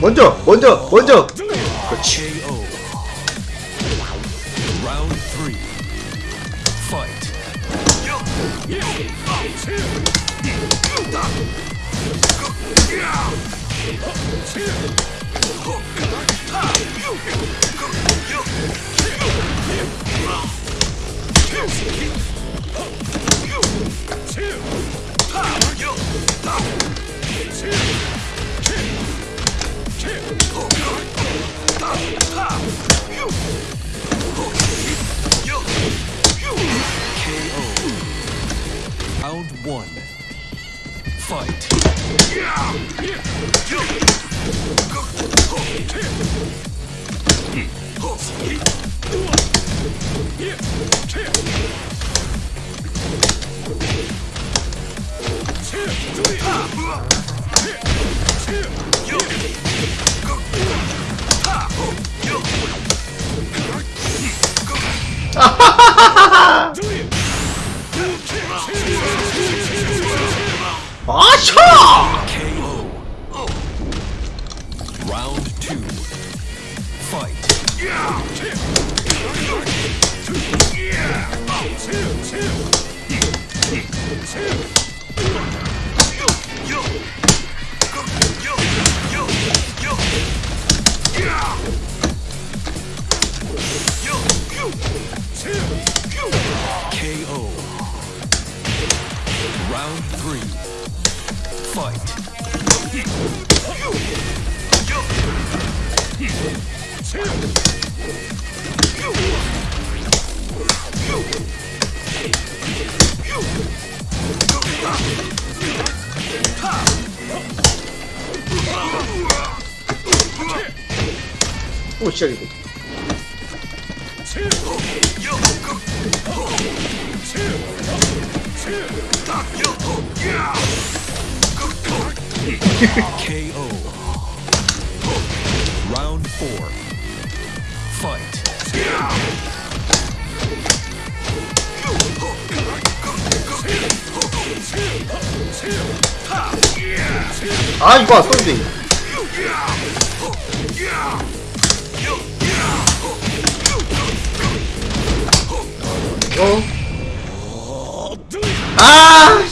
먼저, 먼저, 먼저. 그렇지. 오, 시작이고. KO. Round four. Fight. 아, 이거 쏜디. 어? 아!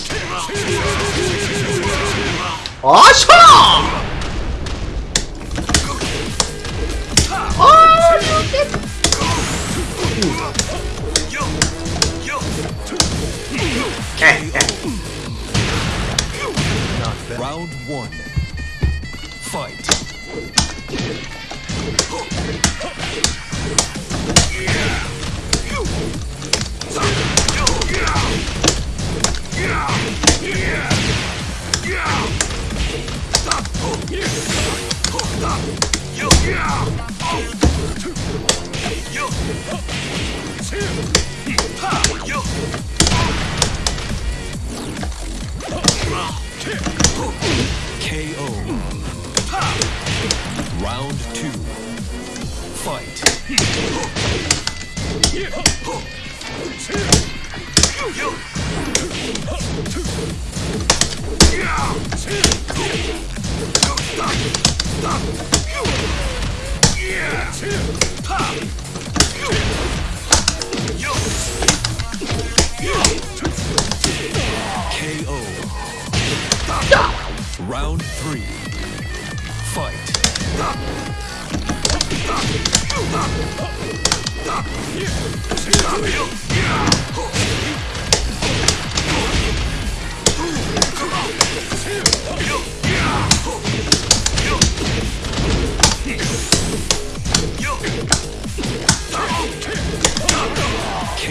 아샤! 아, Round one. Fight.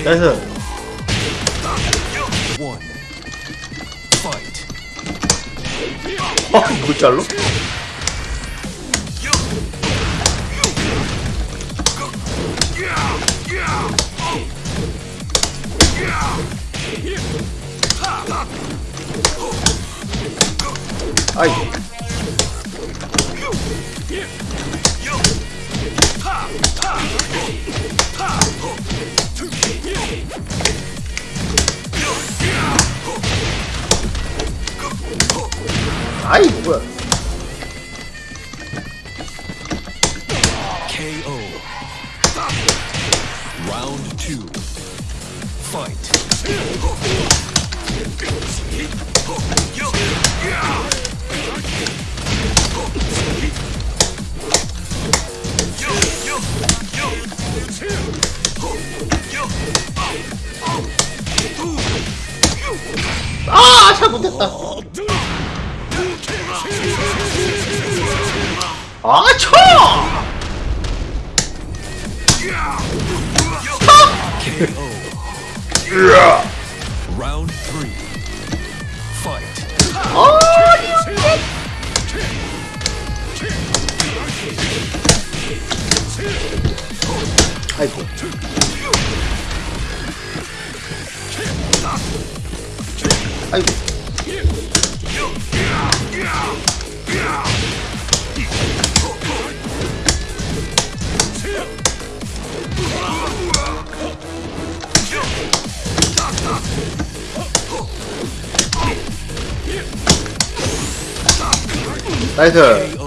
나이스. 아 이거 잘로? 아이 아이 뭐야 KO. Round two. Fight. 아 잘 못했다 아 쳐! Fight. 아이고 아이고. 나이스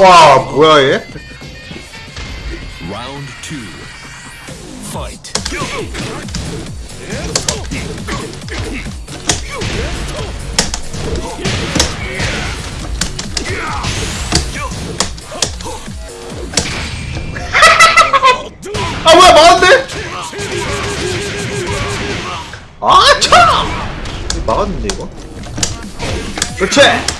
와 뭐야 얘? Round two. Fight. 아 뭐야 막았네? 아 차! 이거 막았는데 이거? 그렇지!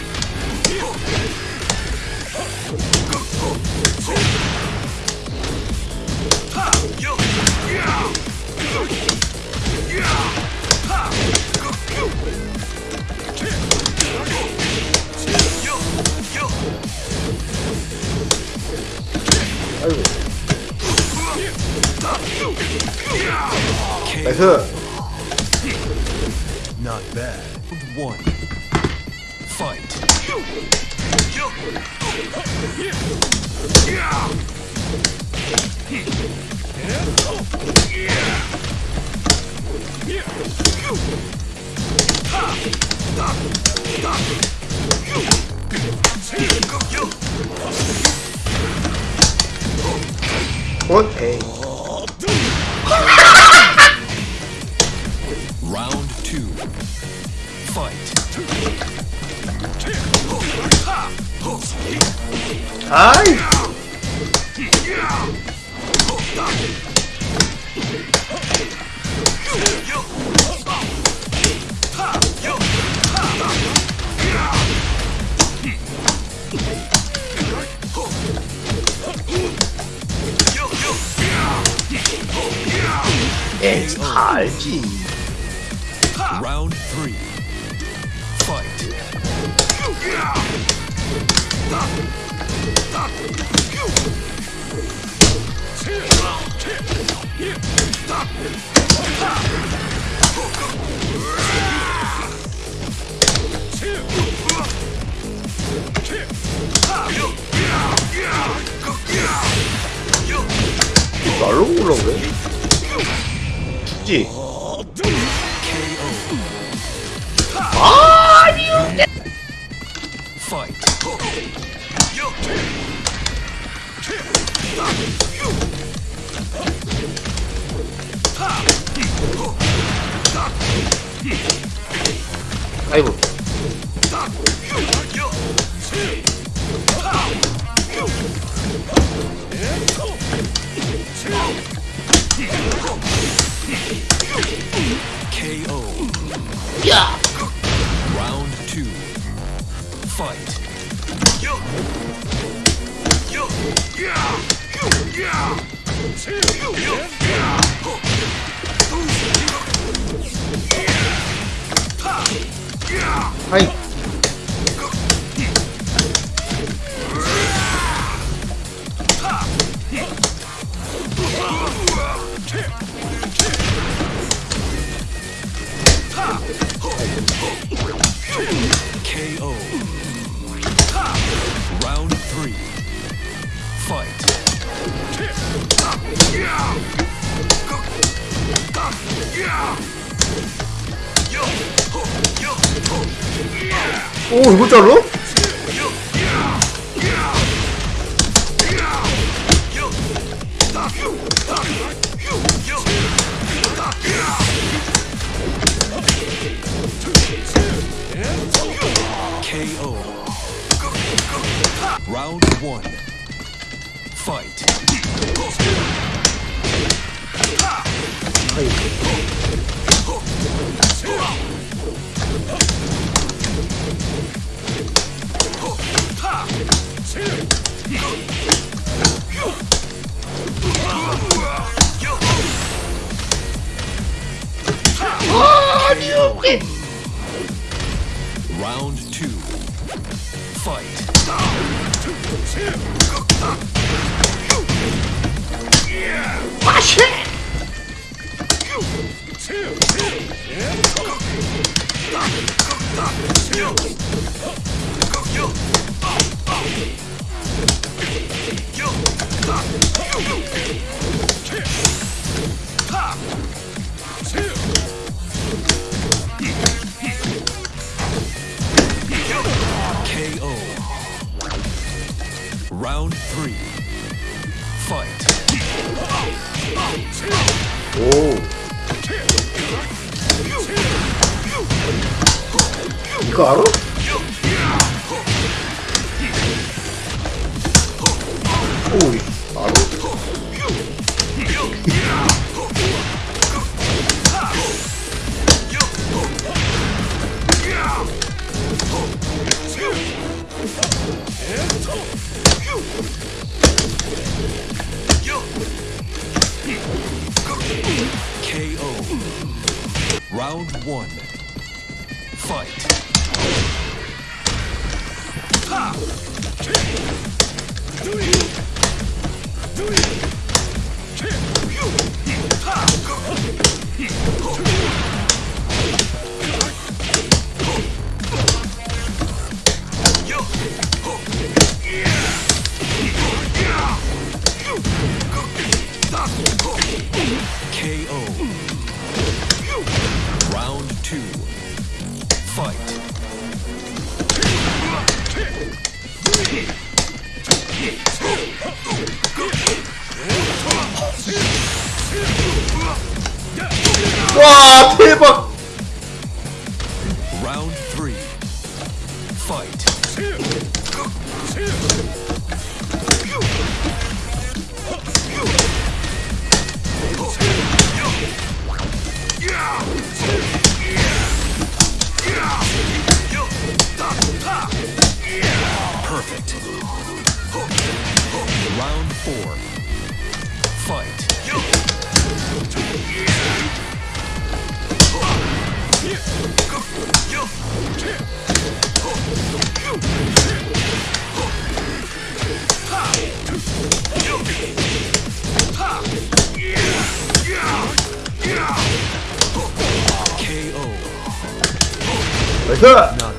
나이스 Not bad. Round one. Fight. 원 Okay. Round two. Fight. Hi. It's oh. RG. Round three. Fight. 그래 죽지 Fight. 아이고 fight. Hi. 오 이거. Fight. 黑 Round three. Fight. 오이 Round one. Fight. 나이스!